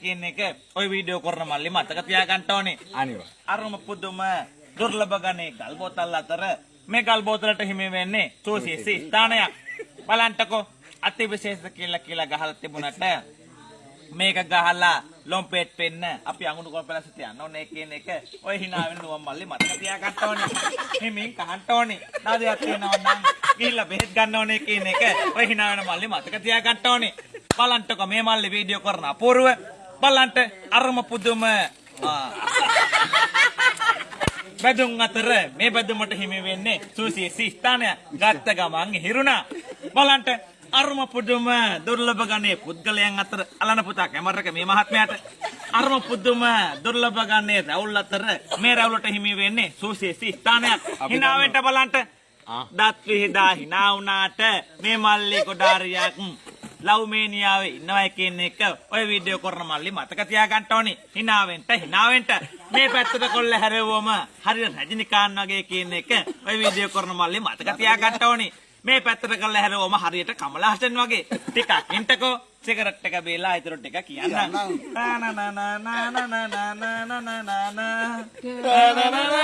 කියන එක ওই වීඩියෝ කරන මල්ලි මතක තියාගන්න ඕනේ. අනිවා. අරුම පුදුම දුර්ලභ ගණේ ගල් බෝතල් අතර මේ ගල් බෝතලට හිමි වෙන්නේ සුවිශේෂී ස්ථානයක්. බලන්නකෝ අතිවිශේෂ කියලා කියලා ගහලා තිබුණට මේක ගහලා ලොම්පෙට් පෙන්න අපි අඟුණු කොපලස තියන්න ඕනේ කියන එක ඔය hina වෙන නුවම් මල්ලි මතක තියාගන්න ඕනේ. හිමින් කහන්න ඕනේ. නාදයක් තියෙනවා නම් ගිහිල්ලා බෙහෙත් ගන්න ඕනේ කියන එක ඔය hina වෙන මල්ලි මතක තියාගන්න ඕනේ. බලන්නකෝ මේ මල්ලි වීඩියෝ කරන අපූර්ව බලන්න අරුම පුදුම බැදුම් අතර මේ බැදුමට හිමි වෙන්නේ සුවිශේෂී ස්ථානයක්. ගත්ත ගමන් හිරුණා. බලන්න අරුම පුදුම දුර්ලභ ගණයේ පුද්ගලයන් අතර අලන පුතා කැමරක මේ මහත්මයාට අරුම පුදුම දුර්ලභ ගණයේ රැවුල් අතර මේ රැවුලට හිමි වෙන්නේ සුවිශේෂී ස්ථානයක්. හිනාවෙන්ට බලන්න. දත් විහිදා හිනා වුණාට මේ මල්ලි කොඩාරියක් ලව්මේනියාවේ ඉන්නවා කියන එක ඔය වීඩියෝ කරන මල්ලි මතක තියාගන්න ඕනි. හිනාවෙන්ට හිනාවෙන්ට මේ පැත්තට කොල්ල හැරෙවුවම හරියට රජිනිකාන් වගේ කියන එක ඔය වීඩියෝ කරන මල්ලි මතක තියාගන්න ඕනි. මේ පැත්තට කරලා හැරෙවුවම හරියට කමල හසන් වගේ. ටිකක් ඉන්ටකෝ සිගරට් එක බේලා ඊතර ටික කියන්න. නා නා නා නා නා නා නා නා නා නා